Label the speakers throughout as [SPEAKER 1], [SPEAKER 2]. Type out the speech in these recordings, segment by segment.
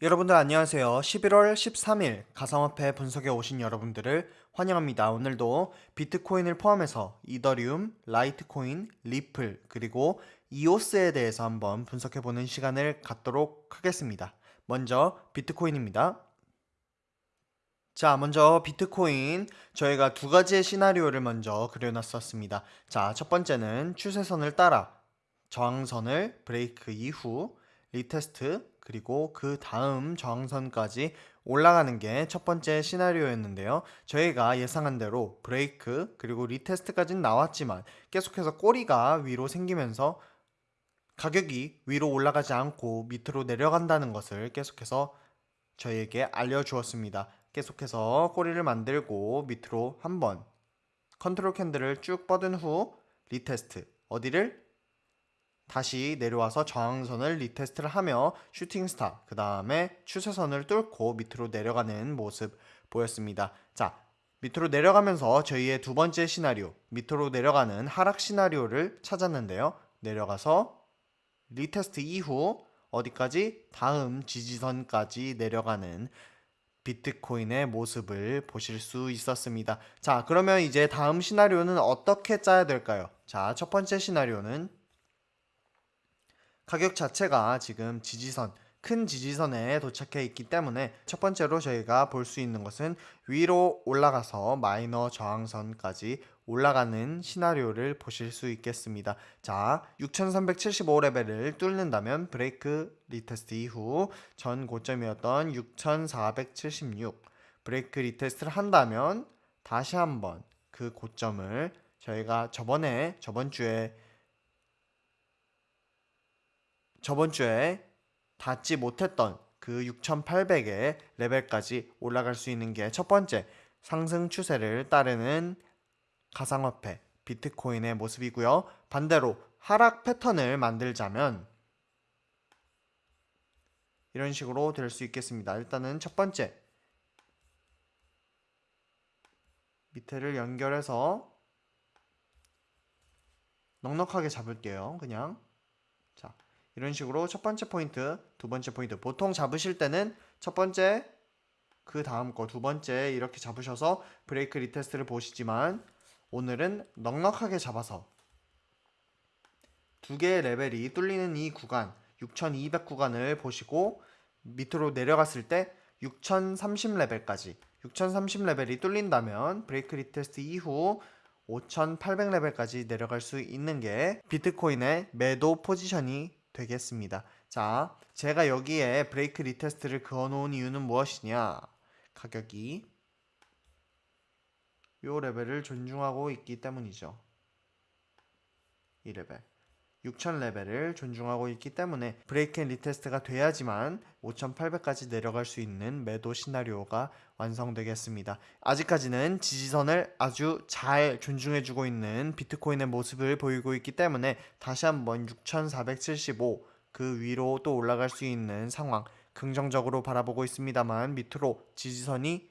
[SPEAKER 1] 여러분들 안녕하세요. 11월 13일 가상화폐 분석에 오신 여러분들을 환영합니다. 오늘도 비트코인을 포함해서 이더리움, 라이트코인, 리플, 그리고 이오스에 대해서 한번 분석해보는 시간을 갖도록 하겠습니다. 먼저 비트코인입니다. 자, 먼저 비트코인 저희가 두 가지의 시나리오를 먼저 그려놨었습니다. 자, 첫 번째는 추세선을 따라 저항선을 브레이크 이후 retest 그리고 그 다음 저항선까지 올라가는 게 첫 번째 시나리오였는데요. 저희가 예상한 대로 브레이크 그리고 retest까지는 나왔지만 계속해서 꼬리가 위로 생기면서 가격이 위로 올라가지 않고 밑으로 내려간다는 것을 계속해서 저희에게 알려주었습니다. 계속해서 꼬리를 만들고 밑으로 한번 컨트롤 candle을 쭉 뻗은 후 retest 어디를 다시 내려와서 저항선을 retest를 하며 shooting star 그 다음에 추세선을 뚫고 밑으로 내려가는 모습 보였습니다. 자 밑으로 내려가면서 저희의 두 번째 시나리오 밑으로 내려가는 하락 시나리오를 찾았는데요. 내려가서 retest 이후 어디까지 다음 지지선까지 내려가는 비트코인의 모습을 보실 수 있었습니다. 자 그러면 이제 다음 시나리오는 어떻게 짜야 될까요? 자 첫 번째 시나리오는 가격 자체가 지금 지지선 큰 지지선에 도착해 있기 때문에 첫 번째로 저희가 볼 수 있는 것은 위로 올라가서 마이너 저항선까지 올라가는 시나리오를 보실 수 있겠습니다. 자, 6375레벨을 뚫는다면 break retest 이후 전 고점이었던 6476 break retest를 한다면 다시 한번 그 고점을 저희가 저번에 저번 주에 저번 주에 닿지 못했던 그 6800의 레벨까지 올라갈 수 있는 게 첫 번째 상승 추세를 따르는 가상화폐 비트코인의 모습이고요. 반대로 하락 패턴을 만들자면 이런 식으로 될 수 있겠습니다. 일단은 첫 번째 밑에를 연결해서 넉넉하게 잡을게요. 그냥 자 이런 식으로 첫 번째 포인트, 두 번째 포인트. 보통 잡으실 때는 첫 번째 그 다음 거 두 번째 이렇게 잡으셔서 break retest를 보시지만 오늘은 넉넉하게 잡아서 두 개의 레벨이 뚫리는 이 구간 6200 구간을 보시고 밑으로 내려갔을 때 6030 레벨까지 6030 레벨이 뚫린다면 break retest 이후 5800 레벨까지 내려갈 수 있는 게 비트코인의 매도 포지션이 되겠습니다. 자, 제가 여기에 break retest를 그어 놓은 이유는 무엇이냐? 가격이 요 레벨을 존중하고 있기 때문이죠. 이 레벨. 6000레벨을 존중하고 있기 때문에 break and retest가 돼야지만 5800까지 내려갈 수 있는 매도 시나리오가 완성되겠습니다. 아직까지는 지지선을 아주 잘 존중해주고 있는 비트코인의 모습을 보이고 있기 때문에 다시 한번 6475 그 위로 또 올라갈 수 있는 상황 긍정적으로 바라보고 있습니다만 밑으로 지지선이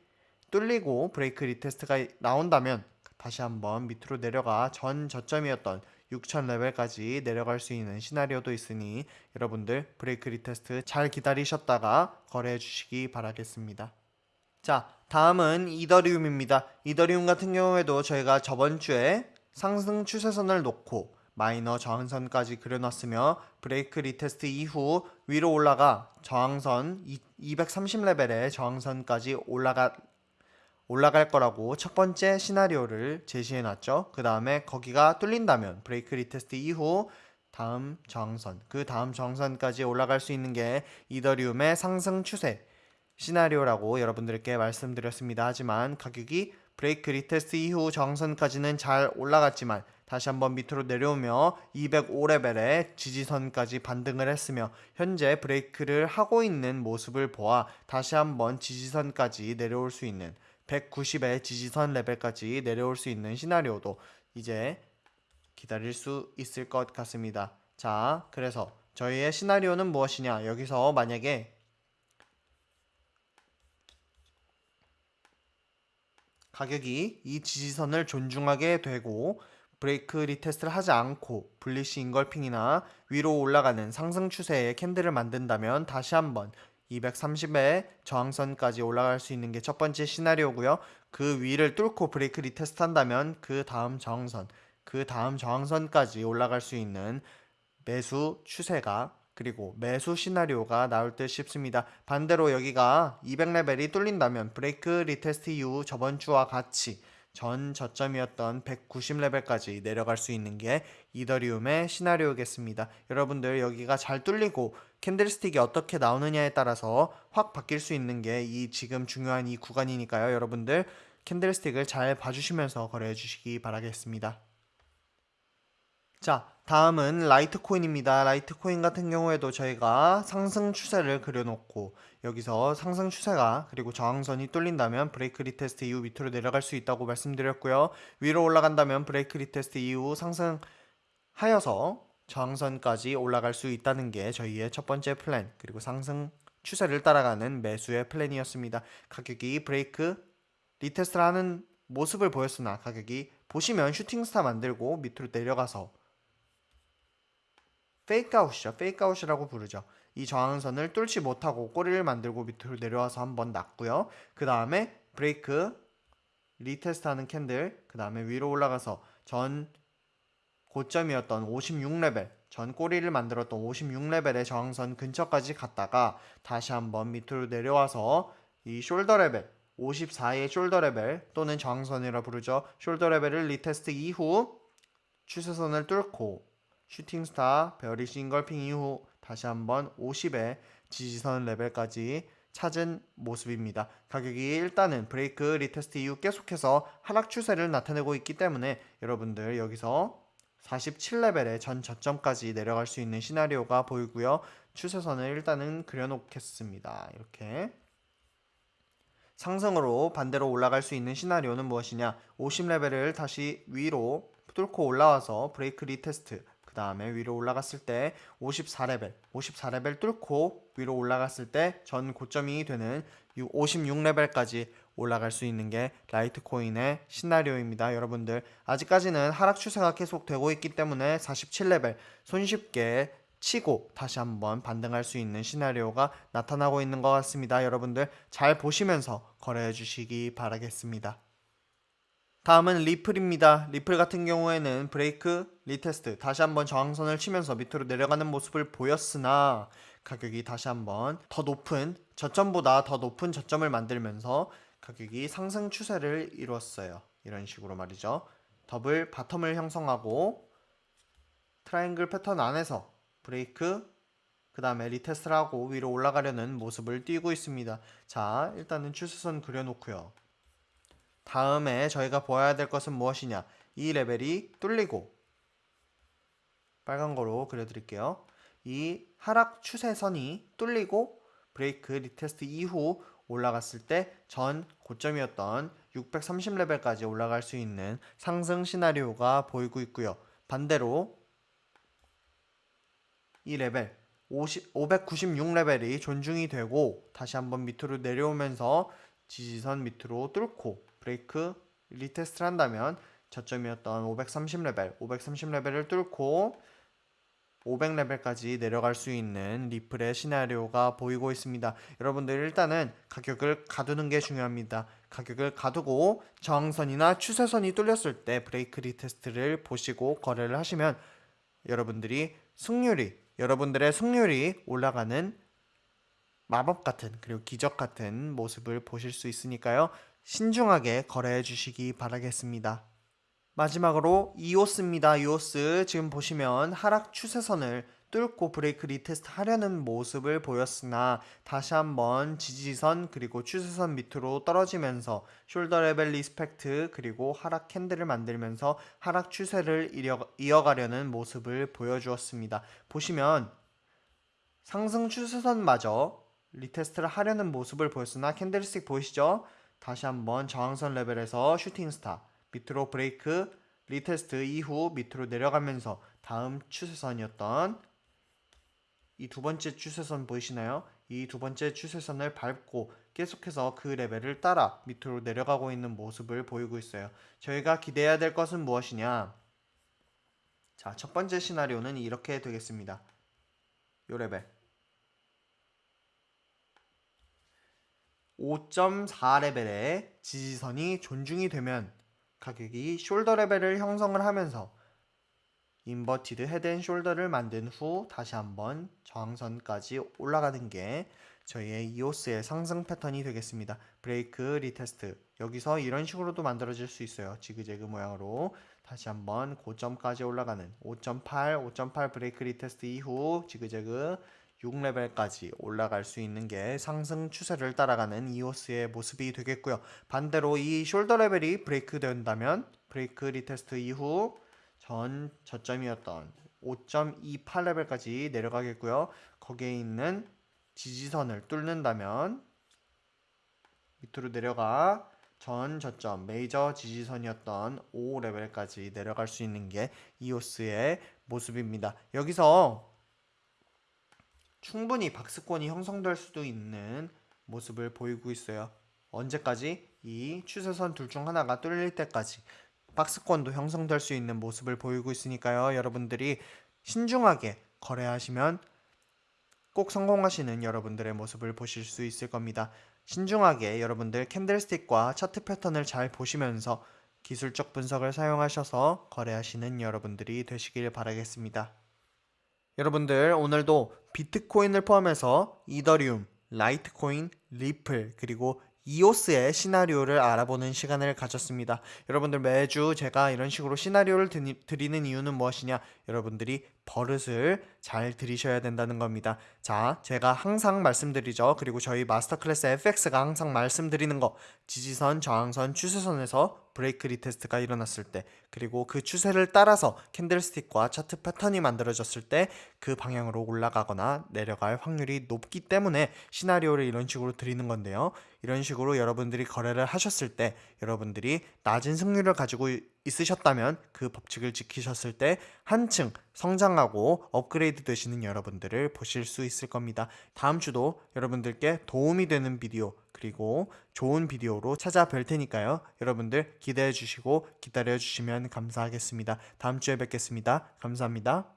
[SPEAKER 1] 뚫리고 break retest가 나온다면 다시 한번 밑으로 내려가 전 저점이었던 6000레벨까지 내려갈 수 있는 시나리오도 있으니 여러분들 break retest 잘 기다리셨다가 거래해 주시기 바라겠습니다. 자 다음은 이더리움입니다. 이더리움 같은 경우에도 저희가 저번 주에 상승 추세선을 놓고 마이너 저항선까지 그려놨으며 break retest 이후 위로 올라가 저항선 230레벨의 저항선까지 올라가 올라갈 거라고 첫 번째 시나리오를 제시해 놨죠. 그 다음에 거기가 뚫린다면 break retest 이후 다음 저항선, 그 다음 저항선까지 올라갈 수 있는 게 이더리움의 상승 추세 시나리오라고 여러분들께 말씀드렸습니다. 하지만 가격이 break retest 이후 저항선까지는 잘 올라갔지만 다시 한번 밑으로 내려오며 205레벨의 지지선까지 반등을 했으며 현재 break를 하고 있는 모습을 보아 다시 한번 지지선까지 내려올 수 있는 190의 지지선 레벨까지 내려올 수 있는 시나리오도 이제 기다릴 수 있을 것 같습니다. 자, 그래서 저희의 시나리오는 무엇이냐? 여기서 만약에 가격이 이 지지선을 존중하게 되고 break retest를 하지 않고 bullish engulfing이나 위로 올라가는 상승 추세의 candle을 만든다면 다시 한번 230의 저항선까지 올라갈 수 있는 게 첫 번째 시나리오고요. 그 위를 뚫고 break retest 한다면 그 다음 저항선, 그 다음 저항선까지 올라갈 수 있는 매수 추세가 그리고 매수 시나리오가 나올 듯 싶습니다. 반대로 여기가 200레벨이 뚫린다면 break retest 이후 저번 주와 같이 전 저점이었던 190레벨까지 내려갈 수 있는 게 이더리움의 시나리오겠습니다. 여러분들 여기가 잘 뚫리고 candlestick이 어떻게 나오느냐에 따라서 확 바뀔 수 있는 게 이 지금 중요한 이 구간이니까요. 여러분들 candlestick을 잘 봐주시면서 거래해 주시기 바라겠습니다. 자, 다음은 Litecoin입니다. Litecoin 같은 경우에도 저희가 상승 추세를 그려놓고 여기서 상승 추세가 그리고 저항선이 뚫린다면 break retest 이후 밑으로 내려갈 수 있다고 말씀드렸고요. 위로 올라간다면 break retest 이후 상승하여서 저항선까지 올라갈 수 있다는 게 저희의 첫 번째 플랜 그리고 상승 추세를 따라가는 매수의 플랜이었습니다. 가격이 break retest를 하는 모습을 보였으나 가격이 보시면 shooting star 만들고 밑으로 내려가서 fakeout이죠. fakeout이라고 부르죠. 이 저항선을 뚫지 못하고 꼬리를 만들고 밑으로 내려와서 한번 났고요. 그 다음에 break retest하는 candle 그 다음에 위로 올라가서 전 고점이었던 56레벨 전 꼬리를 만들었던 56레벨의 저항선 근처까지 갔다가 다시 한번 밑으로 내려와서 이 shoulder level 54의 shoulder level 또는 저항선이라 부르죠. shoulder level을 retest 이후 추세선을 뚫고 shooting star bearish engulfing 이후 다시 한번 50의 지지선 레벨까지 찾은 모습입니다. 가격이 일단은 break retest 이후 계속해서 하락 추세를 나타내고 있기 때문에 여러분들 여기서 47레벨의 전 저점까지 내려갈 수 있는 시나리오가 보이고요. 추세선을 일단은 그려놓겠습니다. 이렇게 상승으로 반대로 올라갈 수 있는 시나리오는 무엇이냐 50레벨을 다시 위로 뚫고 올라와서 break retest 그 다음에 위로 올라갔을 때 54레벨 54레벨 뚫고 위로 올라갔을 때 전 고점이 되는 56레벨까지 올라갈 수 있는 게 Litecoin의 시나리오입니다. 여러분들 아직까지는 하락 추세가 계속 되고 있기 때문에 47레벨 손쉽게 치고 다시 한번 반등할 수 있는 시나리오가 나타나고 있는 것 같습니다. 여러분들 잘 보시면서 거래해 주시기 바라겠습니다. 다음은 Ripple입니다. Ripple 같은 경우에는 break retest 다시 한번 저항선을 치면서 밑으로 내려가는 모습을 보였으나 가격이 다시 한번 더 높은 저점보다 더 높은 저점을 만들면서 가격이 상승 추세를 이루었어요. 이런 식으로 말이죠. double bottom을 형성하고 triangle pattern 안에서 브레이크 그 다음에 retest를 하고 위로 올라가려는 모습을 띄고 있습니다. 자 일단은 추세선 그려놓고요. 다음에 저희가 보아야 될 것은 무엇이냐 이 레벨이 뚫리고 빨간 거로 그려드릴게요. 이 하락 추세선이 뚫리고 break retest 이후 올라갔을 때 전 고점이었던 630레벨까지 올라갈 수 있는 상승 시나리오가 보이고 있고요. 반대로 이 레벨 50, 596레벨이 존중이 되고 다시 한번 밑으로 내려오면서 지지선 밑으로 뚫고 break retest를 한다면 저점이었던 530레벨 530레벨을 뚫고 500레벨까지 내려갈 수 있는 Ripple의 시나리오가 보이고 있습니다. 여러분들 일단은 가격을 가두는 게 중요합니다. 가격을 가두고 저항선이나 추세선이 뚫렸을 때 break retest를 보시고 거래를 하시면 여러분들이 승률이 여러분들의 승률이 올라가는 마법 같은 그리고 기적 같은 모습을 보실 수 있으니까요. 신중하게 거래해 주시기 바라겠습니다. 마지막으로 EOS입니다. EOS 지금 보시면 하락 추세선을 뚫고 break retest 하려는 모습을 보였으나 다시 한번 지지선 그리고 추세선 밑으로 떨어지면서 shoulder level respect 그리고 하락 candle을 만들면서 하락 추세를 이어가려는 모습을 보여주었습니다. 보시면 상승 추세선마저 retest를 하려는 모습을 보였으나 candlestick 보이시죠? 다시 한번 저항선 레벨에서 shooting star 밑으로 break retest 이후 밑으로 내려가면서 다음 추세선이었던 이 두 번째 추세선 보이시나요? 이 두 번째 추세선을 밟고 계속해서 그 레벨을 따라 밑으로 내려가고 있는 모습을 보이고 있어요. 저희가 기대해야 될 것은 무엇이냐? 자, 첫 번째 시나리오는 이렇게 되겠습니다. 요 레벨. 5.4레벨의 지지선이 존중이 되면 가격이 shoulder level을 형성을 하면서 inverted head and shoulder를 만든 후 다시 한번 저항선까지 올라가는 게 저희의 EOS의 상승 패턴이 되겠습니다. break retest 여기서 이런 식으로도 만들어질 수 있어요. 지그재그 모양으로 다시 한번 고점까지 올라가는 5.8, 5.8 break retest 이후 지그재그 6레벨까지 올라갈 수 있는 게 상승 추세를 따라가는 EOS의 모습이 되겠고요. 반대로 이 shoulder level이 break 된다면 break retest 이후 전 저점이었던 5.28레벨까지 내려가겠고요. 거기에 있는 지지선을 뚫는다면 밑으로 내려가 전 저점 메이저 지지선이었던 5레벨까지 내려갈 수 있는 게 이오스의 모습입니다. 여기서 충분히 박스권이 형성될 수도 있는 모습을 보이고 있어요. 언제까지? 이 추세선 둘 중 하나가 뚫릴 때까지 박스권도 형성될 수 있는 모습을 보이고 있으니까요. 여러분들이 신중하게 거래하시면 꼭 성공하시는 여러분들의 모습을 보실 수 있을 겁니다. 신중하게 여러분들 캔들스틱과 차트 패턴을 잘 보시면서 기술적 분석을 사용하셔서 거래하시는 여러분들이 되시길 바라겠습니다. 여러분들 오늘도 비트코인을 포함해서 이더리움, 라이트코인, 리플 그리고 이오스의 시나리오를 알아보는 시간을 가졌습니다. 여러분들 매주 제가 이런 식으로 시나리오를 드리는 이유는 무엇이냐? 여러분들이 버릇을 잘 들이셔야 된다는 겁니다. 자, 제가 항상 말씀드리죠. 그리고 저희 마스터 클래스 FX가 항상 말씀드리는 거. 지지선, 저항선, 추세선에서 break retest가 일어났을 때, 그리고 그 추세를 따라서 candlestick과 차트 패턴이 만들어졌을 때 그 방향으로 올라가거나 내려갈 확률이 높기 때문에 시나리오를 이런 식으로 드리는 건데요. 이런 식으로 여러분들이 거래를 하셨을 때 여러분들이 낮은 승률을 가지고 있으셨다면 그 법칙을 지키셨을 때 한층 성장하고 업그레이드 되시는 여러분들을 보실 수 있을 겁니다. 다음 주도 여러분들께 도움이 되는 비디오 그리고 좋은 비디오로 찾아뵐 테니까요. 여러분들 기대해 주시고 기다려 주시면 감사하겠습니다. 다음 주에 뵙겠습니다. 감사합니다.